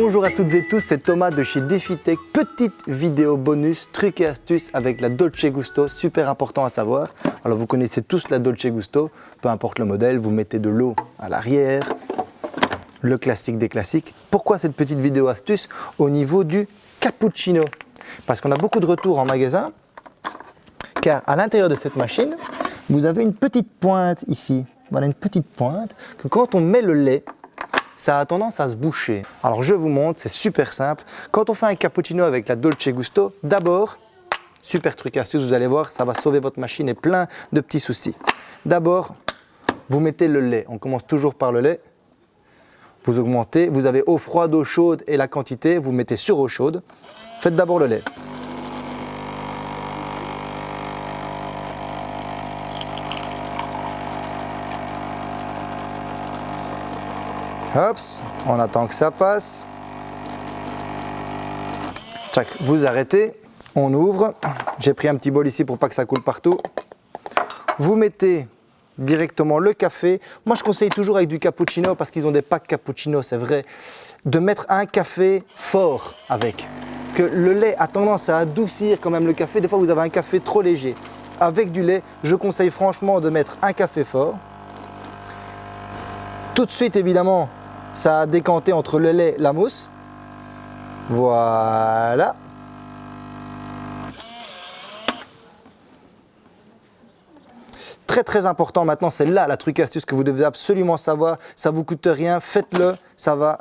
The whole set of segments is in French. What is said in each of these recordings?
Bonjour à toutes et tous, c'est Thomas de chez DefiTech. Petite vidéo bonus, trucs et astuces avec la Dolce Gusto, super important à savoir. Alors vous connaissez tous la Dolce Gusto, peu importe le modèle, vous mettez de l'eau à l'arrière, le classique des classiques. Pourquoi cette petite vidéo astuce au niveau du cappuccino? Parce qu'on a beaucoup de retours en magasin, car à l'intérieur de cette machine, vous avez une petite pointe ici. Voilà une petite pointe que quand on met le lait, ça a tendance à se boucher. Alors je vous montre, c'est super simple. Quand on fait un cappuccino avec la Dolce Gusto, d'abord, super truc astuce, vous allez voir, ça va sauver votre machine et plein de petits soucis. D'abord, vous mettez le lait. On commence toujours par le lait. Vous augmentez, vous avez eau froide, eau chaude et la quantité, vous mettez sur eau chaude. Faites d'abord le lait. Hop, on attend que ça passe. vous arrêtez, on ouvre. J'ai pris un petit bol ici pour pas que ça coule partout. Vous mettez directement le café. Moi, je conseille toujours avec du cappuccino parce qu'ils ont des packs cappuccino, c'est vrai, de mettre un café fort avec. Parce que le lait a tendance à adoucir quand même le café. Des fois, vous avez un café trop léger. Avec du lait, je conseille franchement de mettre un café fort. Tout de suite, évidemment, ça a décanté entre le lait et la mousse. Voilà. Très très important maintenant, c'est là la truc astuce que vous devez absolument savoir. Ça vous coûte rien, faites-le, ça va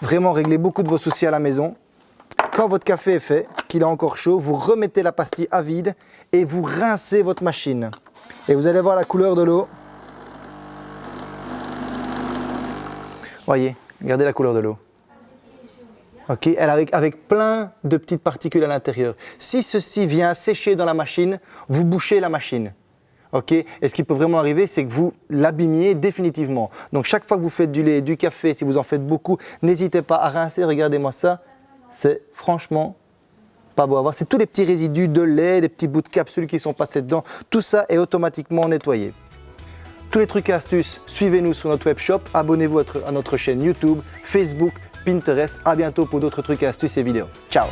vraiment régler beaucoup de vos soucis à la maison. Quand votre café est fait, qu'il est encore chaud, vous remettez la pastille à vide et vous rincez votre machine. Et vous allez voir la couleur de l'eau. Voyez, regardez la couleur de l'eau. Ok, elle avec, avec plein de petites particules à l'intérieur. Si ceci vient sécher dans la machine, vous bouchez la machine. Ok, et ce qui peut vraiment arriver, c'est que vous l'abîmiez définitivement. Donc chaque fois que vous faites du lait, du café, si vous en faites beaucoup, n'hésitez pas à rincer. Regardez-moi ça, c'est franchement pas beau à voir. C'est tous les petits résidus de lait, des petits bouts de capsules qui sont passés dedans. Tout ça est automatiquement nettoyé tous les trucs et astuces, suivez-nous sur notre web shop, abonnez-vous à notre chaîne YouTube, Facebook, Pinterest. À bientôt pour d'autres trucs et astuces et vidéos. Ciao